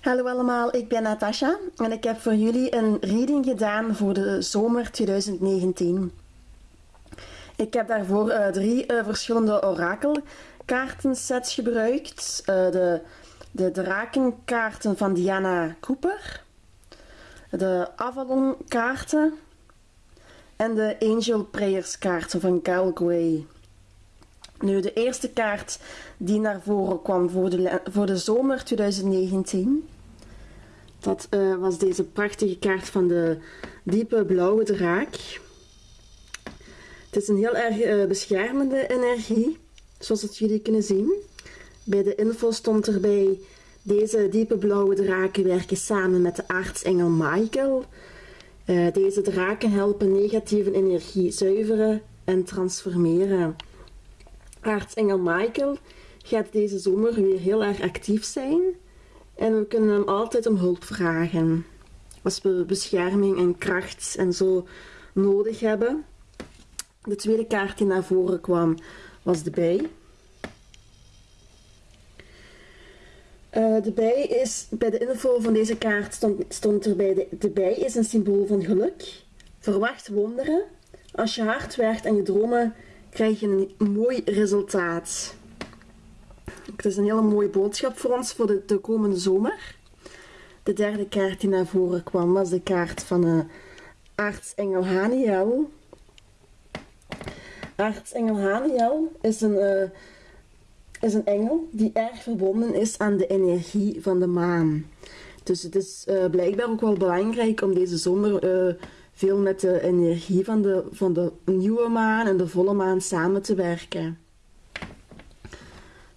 Hallo allemaal, ik ben Natasha en ik heb voor jullie een reading gedaan voor de zomer 2019. Ik heb daarvoor uh, drie uh, verschillende orakelkaartensets gebruikt. Uh, de, de drakenkaarten van Diana Cooper, de Avalon kaarten en de Angel Prayers kaarten van Gray. Nu, de eerste kaart die naar voren kwam voor de, voor de zomer 2019, dat uh, was deze prachtige kaart van de diepe blauwe draak. Het is een heel erg uh, beschermende energie, zoals jullie kunnen zien. Bij de info stond erbij, deze diepe blauwe draken werken samen met de aartsengel Michael. Uh, deze draken helpen negatieve energie zuiveren en transformeren. Aartsengel Michael gaat deze zomer weer heel erg actief zijn. En we kunnen hem altijd om hulp vragen. Als we bescherming en kracht en zo nodig hebben. De tweede kaart die naar voren kwam was de bij. Uh, de bij is, bij de info van deze kaart stond, stond erbij, de bij is een symbool van geluk. Verwacht wonderen. Als je hard werkt en je dromen krijg je een mooi resultaat. Het is een hele mooie boodschap voor ons voor de, de komende zomer. De derde kaart die naar voren kwam was de kaart van uh, aartsengel Haniel. Aartsengel Haniel is een, uh, is een engel die erg verbonden is aan de energie van de maan. Dus het is uh, blijkbaar ook wel belangrijk om deze zomer veel met de energie van de, van de nieuwe maan en de volle maan samen te werken.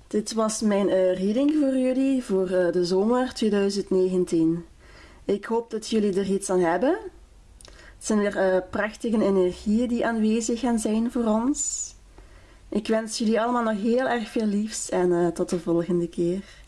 Dit was mijn uh, reading voor jullie voor de zomer 2019. Ik hoop dat jullie er iets aan hebben. Het zijn weer prachtige energieën die aanwezig gaan zijn voor ons. Ik wens jullie allemaal nog heel erg veel liefs en tot de volgende keer.